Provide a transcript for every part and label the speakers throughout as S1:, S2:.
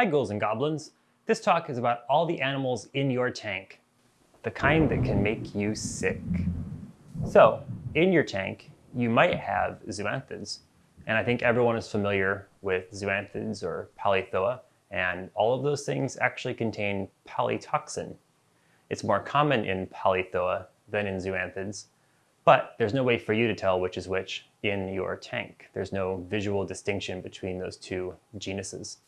S1: Hi ghouls and goblins. This talk is about all the animals in your tank, the kind that can make you sick. So, in your tank, you might have zoanthids. And I think everyone is familiar with zoanthids or palythoa, and all of those things actually contain palytoxin. It's more common in palythoa than in zoanthids, but there's no way for you to tell which is which in your tank. There's no visual distinction between those two genuses.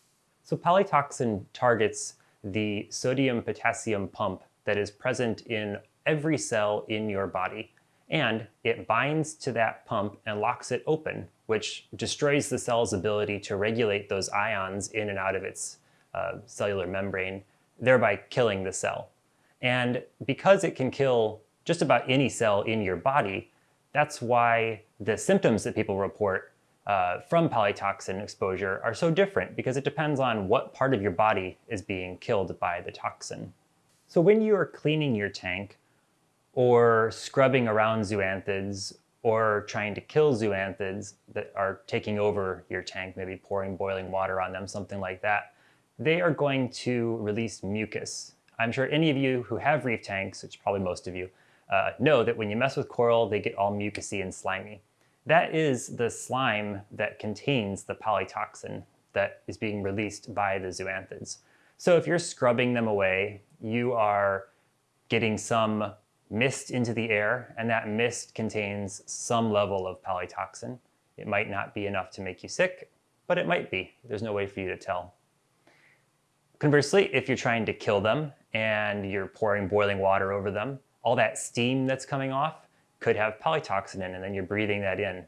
S1: So palytoxin targets the sodium-potassium pump that is present in every cell in your body. And it binds to that pump and locks it open, which destroys the cell's ability to regulate those ions in and out of its uh, cellular membrane, thereby killing the cell. And because it can kill just about any cell in your body, that's why the symptoms that people report uh, from palytoxin exposure are so different because it depends on what part of your body is being killed by the toxin. So when you are cleaning your tank or scrubbing around zoanthids or trying to kill zoanthids that are taking over your tank, maybe pouring boiling water on them, something like that, they are going to release mucus. I'm sure any of you who have reef tanks, which probably most of you, uh, know that when you mess with coral, they get all mucousy and slimy. That is the slime that contains the palytoxin that is being released by the zoanthids. So if you're scrubbing them away, you are getting some mist into the air, and that mist contains some level of palytoxin. It might not be enough to make you sick, but it might be. There's no way for you to tell. Conversely, if you're trying to kill them and you're pouring boiling water over them, all that steam that's coming off could have palytoxin in, and then you're breathing that in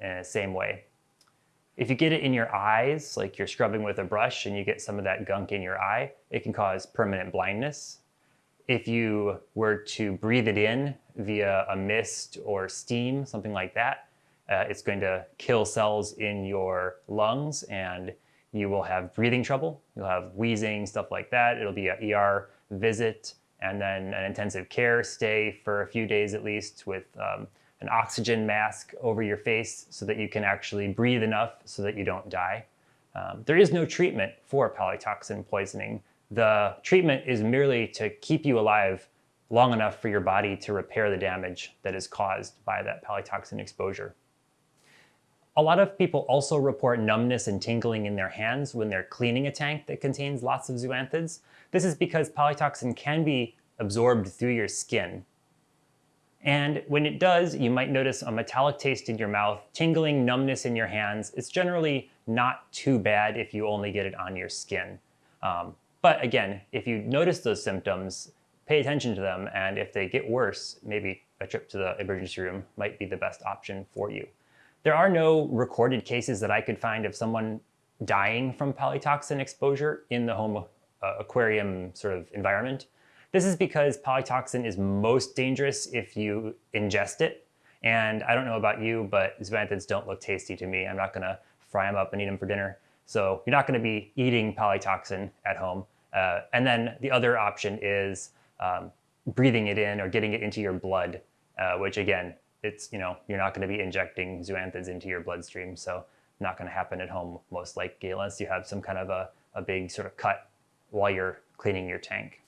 S1: in the same way. If you get it in your eyes, like you're scrubbing with a brush and you get some of that gunk in your eye, it can cause permanent blindness. If you were to breathe it in via a mist or steam, something like that, uh, it's going to kill cells in your lungs and you will have breathing trouble. You'll have wheezing, stuff like that. It'll be an ER visit and then an intensive care stay for a few days at least with um, an oxygen mask over your face so that you can actually breathe enough so that you don't die. Um, there is no treatment for palytoxin poisoning. The treatment is merely to keep you alive long enough for your body to repair the damage that is caused by that palytoxin exposure. A lot of people also report numbness and tingling in their hands when they're cleaning a tank that contains lots of zoanthids. This is because palytoxin can be absorbed through your skin. And when it does, you might notice a metallic taste in your mouth, tingling, numbness in your hands. It's generally not too bad if you only get it on your skin. Um, but again, if you notice those symptoms, pay attention to them, and if they get worse, maybe a trip to the emergency room might be the best option for you. There are no recorded cases that I could find of someone dying from palytoxin exposure in the home uh, aquarium sort of environment. This is because palytoxin is most dangerous if you ingest it. And I don't know about you, but zoanthids don't look tasty to me. I'm not gonna fry them up and eat them for dinner. So you're not gonna be eating palytoxin at home. Uh, and then the other option is um, breathing it in or getting it into your blood, uh, which again, it's, you know, you're not going to be injecting zoanthids into your bloodstream. So not going to happen at home most likely unless you have some kind of a, a big sort of cut while you're cleaning your tank.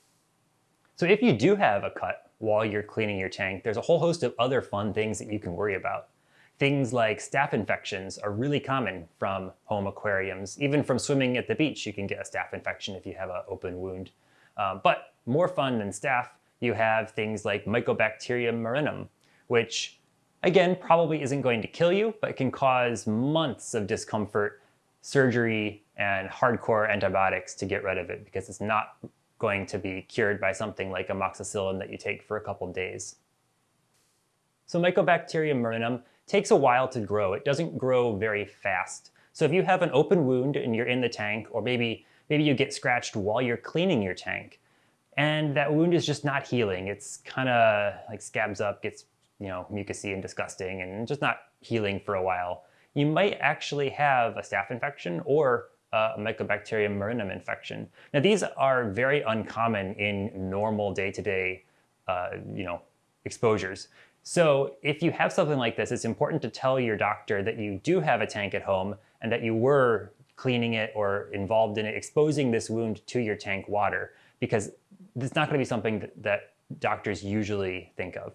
S1: So if you do have a cut while you're cleaning your tank, there's a whole host of other fun things that you can worry about. Things like staph infections are really common from home aquariums. Even from swimming at the beach, you can get a staph infection if you have an open wound. Um, but more fun than staph, you have things like Mycobacterium marinum, which Again, probably isn't going to kill you, but can cause months of discomfort, surgery, and hardcore antibiotics to get rid of it because it's not going to be cured by something like amoxicillin that you take for a couple days. So Mycobacterium marinum takes a while to grow. It doesn't grow very fast. So if you have an open wound and you're in the tank, or maybe, maybe you get scratched while you're cleaning your tank, and that wound is just not healing. It's kind of like scabs up, gets you know, mucousy and disgusting and just not healing for a while, you might actually have a staph infection or a Mycobacterium marinum infection. Now these are very uncommon in normal day-to-day, -day, uh, you know, exposures. So if you have something like this, it's important to tell your doctor that you do have a tank at home and that you were cleaning it or involved in it, exposing this wound to your tank water because it's not going to be something that, that doctors usually think of.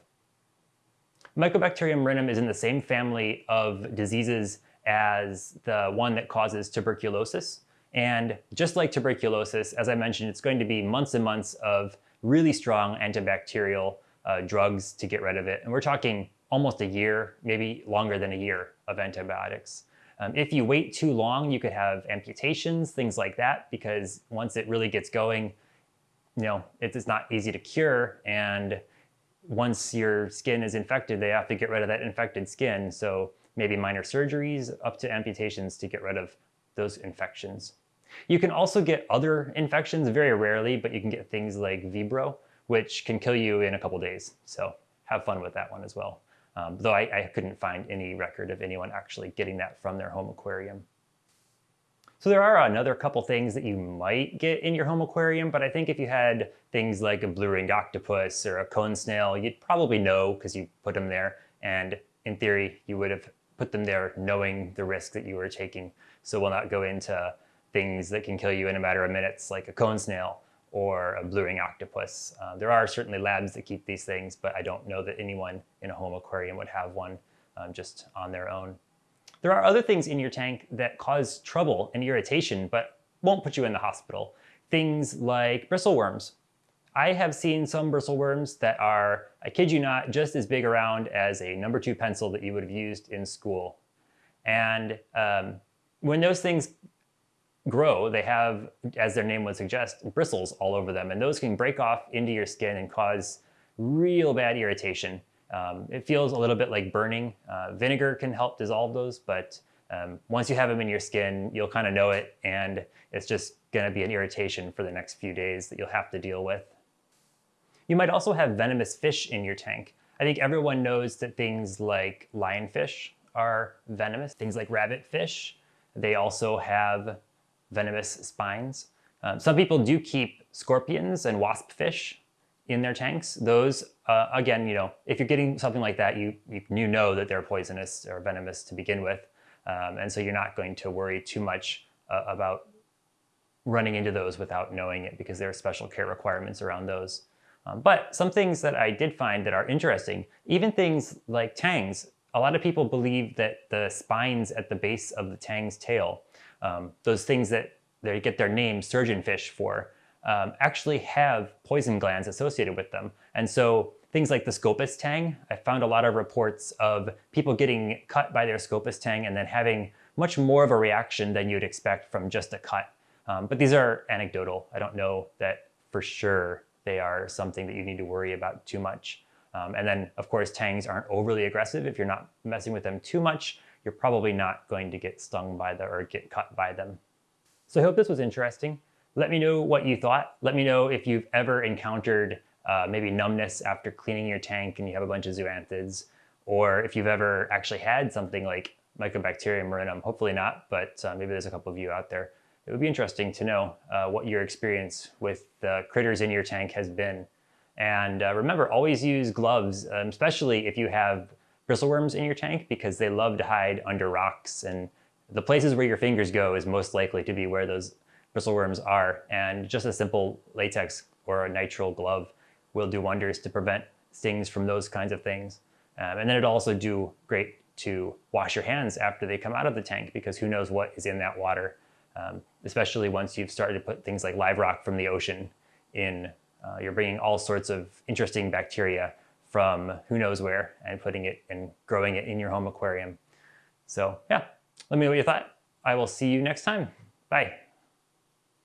S1: Mycobacterium marinum is in the same family of diseases as the one that causes tuberculosis. And just like tuberculosis, as I mentioned, it's going to be months and months of really strong antibacterial uh, drugs to get rid of it. And we're talking almost a year, maybe longer than a year of antibiotics. Um, if you wait too long, you could have amputations, things like that, because once it really gets going, you know, it's not easy to cure. And once your skin is infected, they have to get rid of that infected skin. So maybe minor surgeries up to amputations to get rid of those infections. You can also get other infections very rarely, but you can get things like Vibrio, which can kill you in a couple days. So have fun with that one as well. Um, though I, I couldn't find any record of anyone actually getting that from their home aquarium. So there are another couple things that you might get in your home aquarium, but I think if you had things like a blue-ringed octopus or a cone snail, you'd probably know because you put them there. And in theory, you would have put them there knowing the risk that you were taking. So we'll not go into things that can kill you in a matter of minutes, like a cone snail or a blue ring octopus. Uh, there are certainly labs that keep these things, but I don't know that anyone in a home aquarium would have one um, just on their own. There are other things in your tank that cause trouble and irritation, but won't put you in the hospital. Things like bristleworms. I have seen some bristleworms that are, I kid you not, just as big around as a number two pencil that you would have used in school. And um, when those things grow, they have, as their name would suggest, bristles all over them. And those can break off into your skin and cause real bad irritation. Um, it feels a little bit like burning. Uh, vinegar can help dissolve those, but um, once you have them in your skin, you'll kind of know it, and it's just going to be an irritation for the next few days that you'll have to deal with. You might also have venomous fish in your tank. I think everyone knows that things like lionfish are venomous. Things like rabbitfish, they also have venomous spines. Um, some people do keep scorpions and wasp fish in their tanks. Those, uh, again, you know, if you're getting something like that, you, you, you know that they're poisonous or venomous to begin with. Um, and so you're not going to worry too much uh, about running into those without knowing it because there are special care requirements around those. Um, but some things that I did find that are interesting, even things like tangs, a lot of people believe that the spines at the base of the tang's tail, um, those things that they get their name surgeonfish for, um, actually have poison glands associated with them. And so things like the Scopas tang, I found a lot of reports of people getting cut by their Scopas tang and then having much more of a reaction than you'd expect from just a cut. Um, but these are anecdotal. I don't know that for sure they are something that you need to worry about too much. Um, and then, of course, tangs aren't overly aggressive. If you're not messing with them too much, you're probably not going to get stung by them or get cut by them. So I hope this was interesting. Let me know what you thought. Let me know if you've ever encountered uh, maybe numbness after cleaning your tank and you have a bunch of zoanthids, or if you've ever actually had something like Mycobacterium marinum. Hopefully not, but uh, maybe there's a couple of you out there. It would be interesting to know uh, what your experience with the critters in your tank has been. And uh, remember, always use gloves, um, especially if you have bristleworms in your tank because they love to hide under rocks and the places where your fingers go is most likely to be where those bristleworms are. And just a simple latex or a nitrile glove will do wonders to prevent stings from those kinds of things. Um, and then it'll also do great to wash your hands after they come out of the tank because who knows what is in that water, um, especially once you've started to put things like live rock from the ocean in. Uh, you're bringing all sorts of interesting bacteria from who knows where and putting it and growing it in your home aquarium. So yeah, let me know what you thought. I will see you next time. Bye.